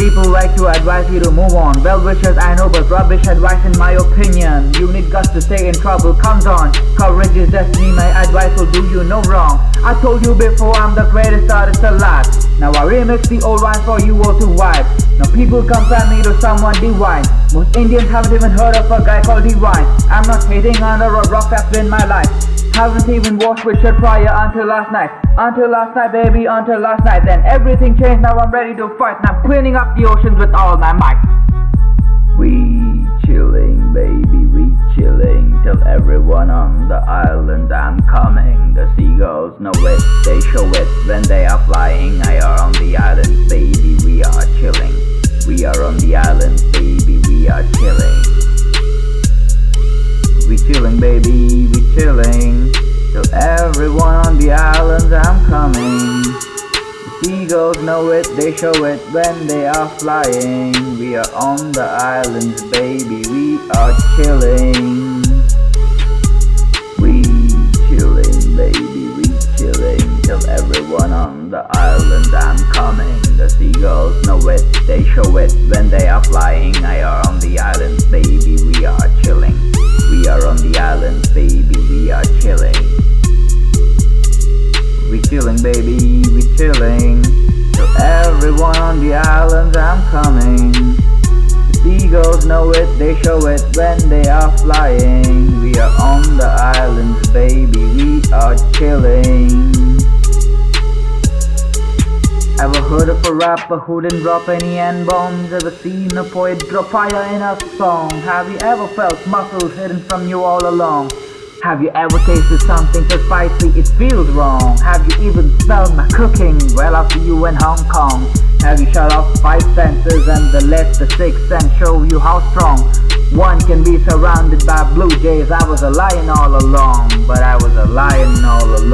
people like to advise you to move on. Well wishers I know, but rubbish advice in my opinion. You need guts to stay in trouble, comes on. Courage is destiny, my advice will do you no wrong. I told you before I'm the greatest artist alive. Now I remix the old rhymes for you all to wipe. Now people compare me to someone divine. Most Indians haven't even heard of a guy called Divine. I'm not hating under a rock that's been my life. I haven't even washed with shirt prior until last night. Until last night, baby, until last night. Then everything changed, now I'm ready to fight. And I'm cleaning up the oceans with all my might. We chilling, baby, we chilling. Tell everyone on the island I'm coming. The seagulls know it, they show it when they are flying. I are on the seagulls know it, they show it when they are flying. We are on the islands, baby, we are chilling. We chilling, baby, we chilling. Tell everyone on the island I'm coming. The seagulls know it, they show it when they are flying. I are on the islands, baby, we are chilling. We are on the islands, baby, we are chilling. We chilling, baby, chilling. Tell everyone on the islands I'm coming. The seagulls know it, they show it when they are flying. We are on the islands, baby, we are chilling. Ever heard of a rapper who didn't drop any N-bombs? Ever seen a poet drop fire in a song? Have you ever felt muscles hidden from you all along? Have you ever tasted something so spicy it feels wrong? Have you even smelled my cooking? Well, see you in Hong Kong. Have you shut off five senses and the let the sixth sense show you how strong one can be surrounded by blue jays? I was a lion all along, but I was a lion all along.